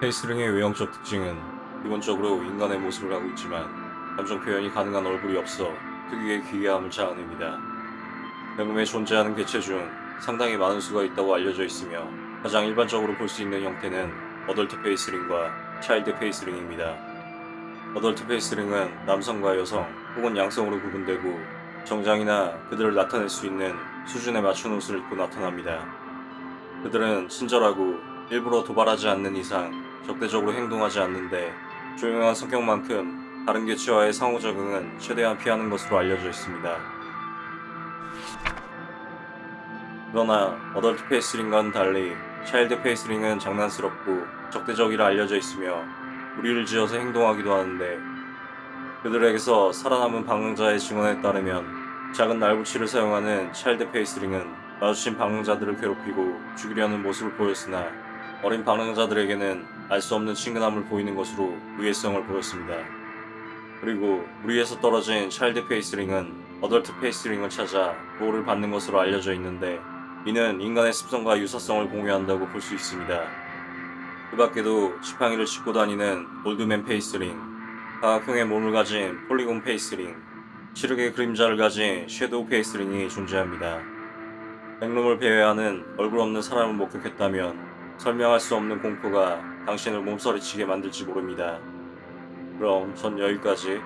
faceling의 외형적 특징은 기본적으로 인간의 모습을 하고 있지만 감정 표현이 가능한 얼굴이 없어 특유의 기괴함을 자아냅니다. backroom에 존재하는 개체 중 상당히 많은 수가 있다고 알려져 있으며 가장 일반적으로 볼 수 있는 형태는 adult faceling과 child faceling입니다. adult faceling은 남성과 여성 혹은 양성으로 구분되고 정장이나 그들을 나타낼 수 있는 수준에 맞춘 옷을 입고 나타납니다. 그들은 친절하고 일부러 도발하지 않는 이상 적대적으로 행동하지 않는데 조용한 성격만큼 다른 개체와의 상호작용은 최대한 피하는 것으로 알려져 있습니다. 그러나 어덜트 페이스링과는 달리 차일드 페이스링은 장난스럽고 적대적이라 알려져 있으며 무리를 지어서 행동하기도 하는데 그들에게서 살아남은 방황자의 증언에 따르면 작은 날붙이를 사용하는 차일드 페이스링은 마주친 방황자들을 괴롭히고 죽이려는 모습을 보였으나 어린 방황자들에게는 알 수 없는 친근함을 보이는 것으로 유해성을 보였습니다. 그리고 무리에서 떨어진 child faceling은 adult faceling을 찾아 보호를 받는 것으로 알려져 있는데 이는 인간의 습성과 유사성을 공유한다고 볼 수 있습니다. 그 밖에도 지팡이를 짚고 다니는 old man faceling, 사각형의 몸을 가진 polygon faceling, 시력의 그림자를 가진 shadow faceling이 존재합니다. backroom을 배회하는 얼굴 없는 사람을 목격했다면 설명할 수 없는 공포가 당신을 몸서리치게 만들지 모릅니다. 그럼 전 여기까지